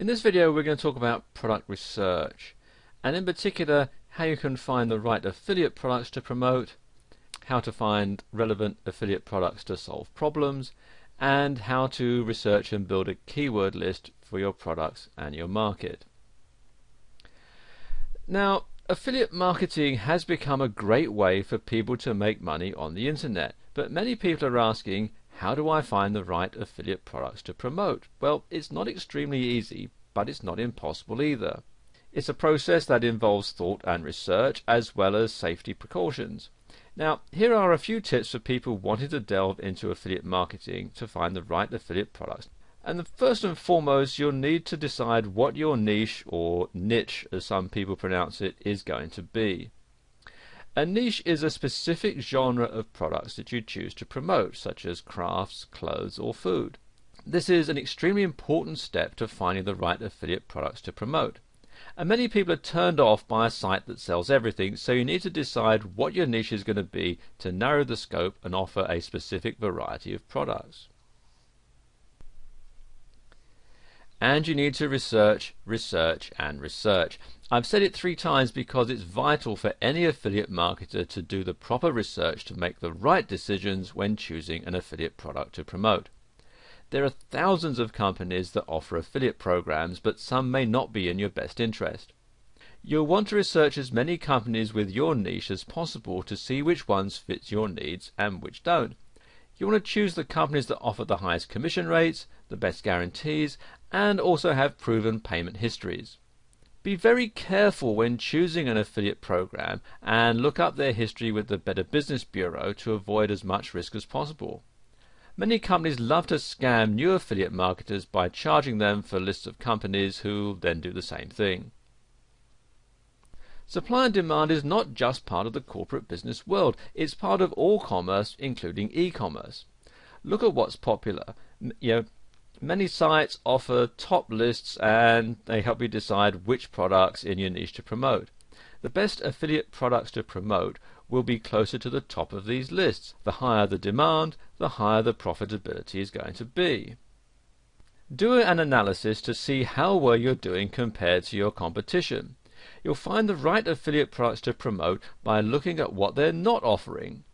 In this video we're going to talk about product research and in particular how you can find the right affiliate products to promote, how to find relevant affiliate products to solve problems and how to research and build a keyword list for your products and your market. Now affiliate marketing has become a great way for people to make money on the internet but many people are asking how do I find the right affiliate products to promote? Well, it's not extremely easy, but it's not impossible either. It's a process that involves thought and research as well as safety precautions. Now, here are a few tips for people wanting to delve into affiliate marketing to find the right affiliate products. And the first and foremost, you'll need to decide what your niche or niche, as some people pronounce it, is going to be. A niche is a specific genre of products that you choose to promote, such as crafts, clothes, or food. This is an extremely important step to finding the right affiliate products to promote. And many people are turned off by a site that sells everything, so you need to decide what your niche is going to be to narrow the scope and offer a specific variety of products. And you need to research, research, and research. I've said it three times because it's vital for any affiliate marketer to do the proper research to make the right decisions when choosing an affiliate product to promote. There are thousands of companies that offer affiliate programs, but some may not be in your best interest. You'll want to research as many companies with your niche as possible to see which ones fit your needs and which don't. You want to choose the companies that offer the highest commission rates, the best guarantees, and also have proven payment histories. Be very careful when choosing an affiliate program and look up their history with the Better Business Bureau to avoid as much risk as possible. Many companies love to scam new affiliate marketers by charging them for lists of companies who then do the same thing. Supply and demand is not just part of the corporate business world, it's part of all commerce, including e-commerce. Look at what's popular. You know, Many sites offer top lists and they help you decide which products in your niche to promote. The best affiliate products to promote will be closer to the top of these lists. The higher the demand, the higher the profitability is going to be. Do an analysis to see how well you're doing compared to your competition. You'll find the right affiliate products to promote by looking at what they're not offering.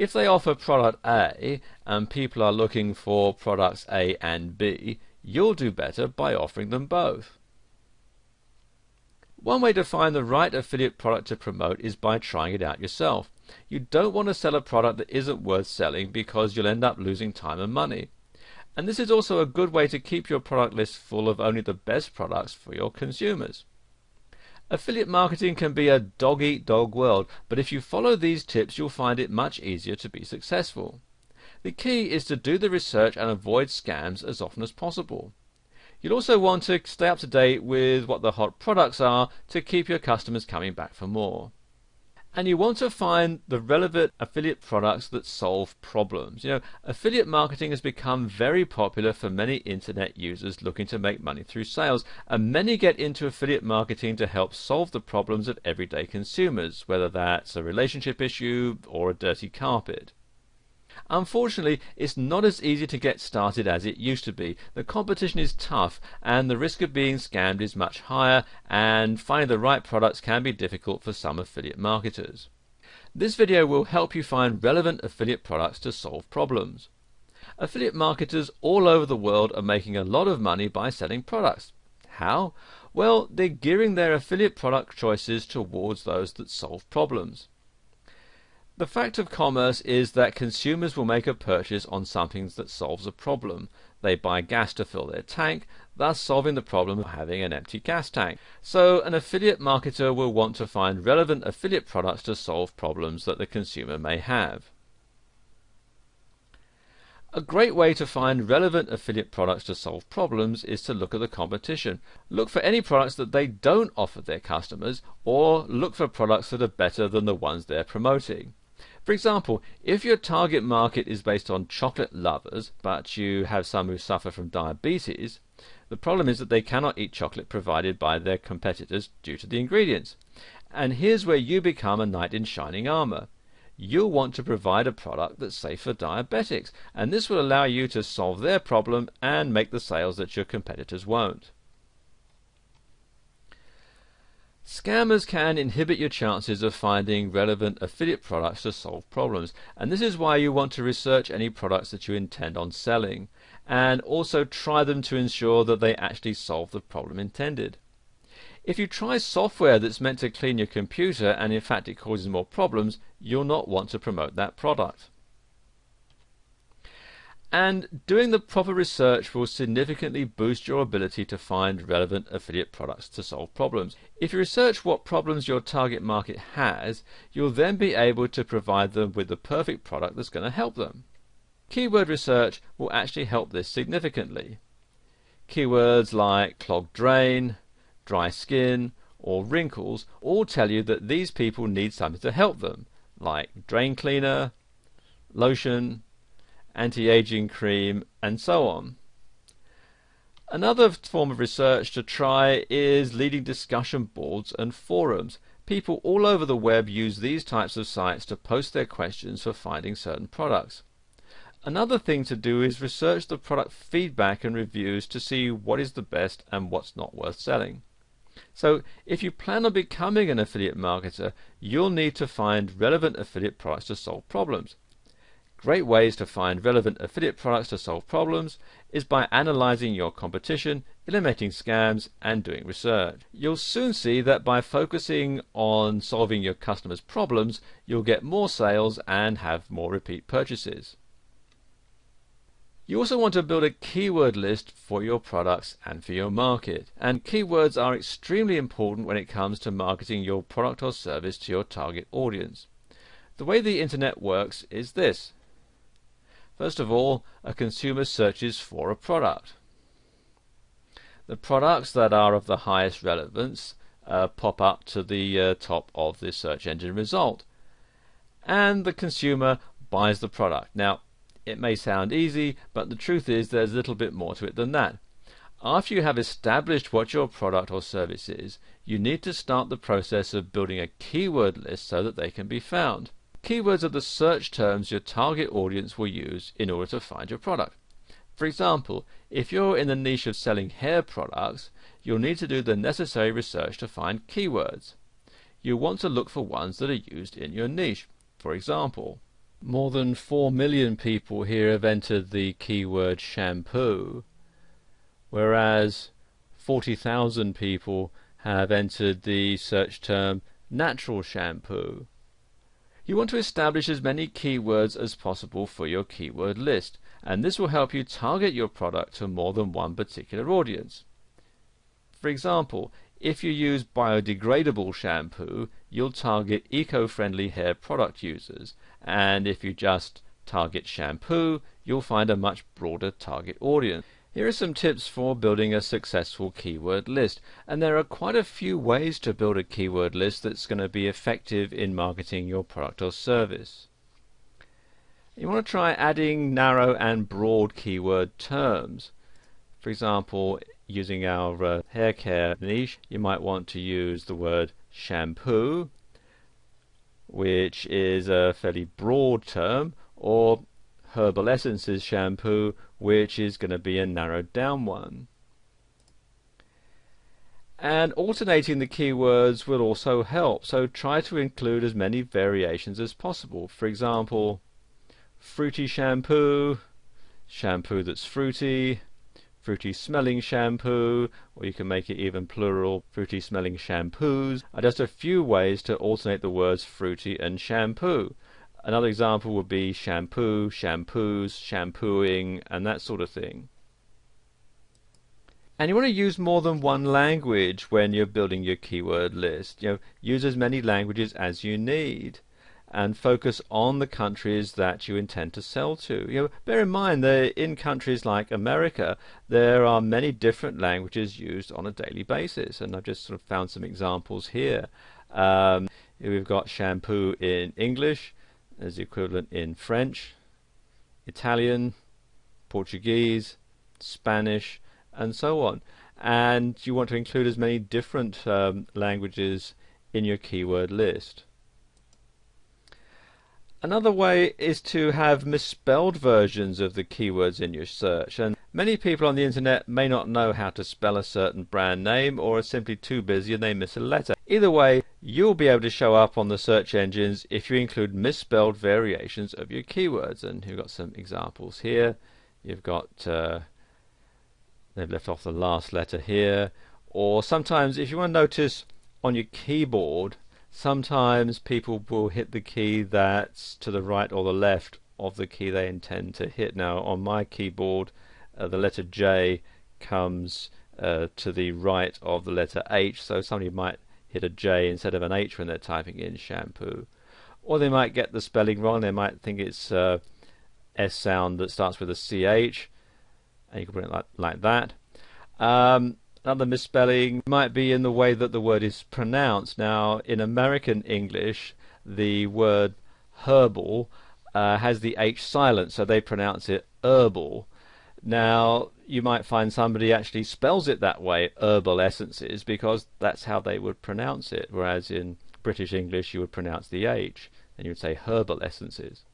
If they offer product A and people are looking for products A and B, you'll do better by offering them both. One way to find the right affiliate product to promote is by trying it out yourself. You don't want to sell a product that isn't worth selling because you'll end up losing time and money. And this is also a good way to keep your product list full of only the best products for your consumers. Affiliate marketing can be a dog eat dog world, but if you follow these tips, you'll find it much easier to be successful. The key is to do the research and avoid scams as often as possible. You'll also want to stay up to date with what the hot products are to keep your customers coming back for more and you want to find the relevant affiliate products that solve problems. You know, affiliate marketing has become very popular for many internet users looking to make money through sales, and many get into affiliate marketing to help solve the problems of everyday consumers, whether that's a relationship issue or a dirty carpet. Unfortunately, it's not as easy to get started as it used to be. The competition is tough and the risk of being scammed is much higher and finding the right products can be difficult for some affiliate marketers. This video will help you find relevant affiliate products to solve problems. Affiliate marketers all over the world are making a lot of money by selling products. How? Well, they're gearing their affiliate product choices towards those that solve problems. The fact of commerce is that consumers will make a purchase on something that solves a problem. They buy gas to fill their tank, thus solving the problem of having an empty gas tank. So an affiliate marketer will want to find relevant affiliate products to solve problems that the consumer may have. A great way to find relevant affiliate products to solve problems is to look at the competition. Look for any products that they don't offer their customers or look for products that are better than the ones they're promoting. For example, if your target market is based on chocolate lovers, but you have some who suffer from diabetes, the problem is that they cannot eat chocolate provided by their competitors due to the ingredients. And here's where you become a knight in shining armor. You'll want to provide a product that's safe for diabetics, and this will allow you to solve their problem and make the sales that your competitors won't. Scammers can inhibit your chances of finding relevant affiliate products to solve problems, and this is why you want to research any products that you intend on selling, and also try them to ensure that they actually solve the problem intended. If you try software that's meant to clean your computer and in fact it causes more problems, you'll not want to promote that product. And doing the proper research will significantly boost your ability to find relevant affiliate products to solve problems. If you research what problems your target market has, you'll then be able to provide them with the perfect product that's going to help them. Keyword research will actually help this significantly. Keywords like clogged drain, dry skin, or wrinkles all tell you that these people need something to help them, like drain cleaner, lotion, anti-aging cream, and so on. Another form of research to try is leading discussion boards and forums. People all over the web use these types of sites to post their questions for finding certain products. Another thing to do is research the product feedback and reviews to see what is the best and what's not worth selling. So if you plan on becoming an affiliate marketer, you'll need to find relevant affiliate products to solve problems. Great ways to find relevant affiliate products to solve problems is by analyzing your competition, eliminating scams, and doing research. You'll soon see that by focusing on solving your customers' problems, you'll get more sales and have more repeat purchases. You also want to build a keyword list for your products and for your market. And keywords are extremely important when it comes to marketing your product or service to your target audience. The way the internet works is this. First of all, a consumer searches for a product. The products that are of the highest relevance uh, pop up to the uh, top of the search engine result. And the consumer buys the product. Now, it may sound easy, but the truth is there's a little bit more to it than that. After you have established what your product or service is, you need to start the process of building a keyword list so that they can be found. Keywords are the search terms your target audience will use in order to find your product. For example, if you're in the niche of selling hair products, you'll need to do the necessary research to find keywords. You want to look for ones that are used in your niche. For example, more than 4 million people here have entered the keyword shampoo, whereas 40,000 people have entered the search term natural shampoo. You want to establish as many keywords as possible for your keyword list, and this will help you target your product to more than one particular audience. For example, if you use biodegradable shampoo, you'll target eco-friendly hair product users, and if you just target shampoo, you'll find a much broader target audience. Here are some tips for building a successful keyword list. And there are quite a few ways to build a keyword list that's going to be effective in marketing your product or service. You want to try adding narrow and broad keyword terms. For example, using our uh, hair care niche, you might want to use the word shampoo, which is a fairly broad term, or herbal essences shampoo, which is going to be a narrowed down one. And alternating the keywords will also help, so try to include as many variations as possible. For example, fruity shampoo, shampoo that's fruity, fruity smelling shampoo, or you can make it even plural, fruity smelling shampoos, are just a few ways to alternate the words fruity and shampoo. Another example would be shampoo, shampoos, shampooing, and that sort of thing. And you want to use more than one language when you're building your keyword list. You know, use as many languages as you need and focus on the countries that you intend to sell to. You know, bear in mind that in countries like America, there are many different languages used on a daily basis, and I've just sort of found some examples here. Um, we've got shampoo in English, as the equivalent in French, Italian, Portuguese, Spanish, and so on. And you want to include as many different um, languages in your keyword list. Another way is to have misspelled versions of the keywords in your search, and many people on the internet may not know how to spell a certain brand name or are simply too busy and they miss a letter. Either way, you'll be able to show up on the search engines if you include misspelled variations of your keywords. And you've got some examples here. You've got, uh, they've left off the last letter here. Or sometimes, if you want to notice on your keyboard, sometimes people will hit the key that's to the right or the left of the key they intend to hit. Now, on my keyboard, uh, the letter J comes uh, to the right of the letter H, so somebody might hit a J instead of an H when they're typing in shampoo. Or they might get the spelling wrong, they might think it's uh, S sound that starts with a CH, and you can put it like, like that. Um, Another misspelling might be in the way that the word is pronounced. Now, in American English, the word herbal uh, has the H silent, so they pronounce it herbal. Now, you might find somebody actually spells it that way, herbal essences, because that's how they would pronounce it, whereas in British English you would pronounce the H, and you would say herbal essences.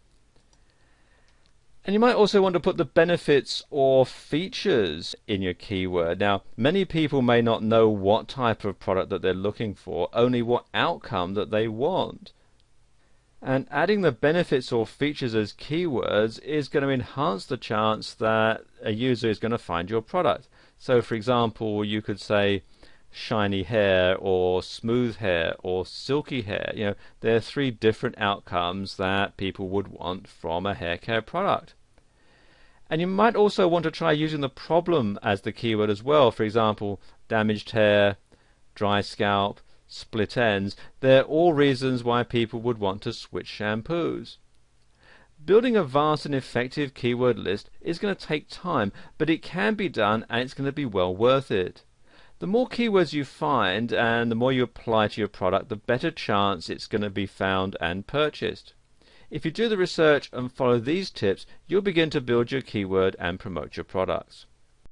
And you might also want to put the benefits or features in your keyword. Now, many people may not know what type of product that they're looking for, only what outcome that they want. And adding the benefits or features as keywords is going to enhance the chance that a user is going to find your product. So, for example, you could say shiny hair or smooth hair or silky hair. You know, there are three different outcomes that people would want from a hair care product. And you might also want to try using the problem as the keyword as well. For example, damaged hair, dry scalp, split ends. They're all reasons why people would want to switch shampoos. Building a vast and effective keyword list is going to take time, but it can be done and it's going to be well worth it. The more keywords you find and the more you apply to your product, the better chance it's going to be found and purchased. If you do the research and follow these tips, you'll begin to build your keyword and promote your products.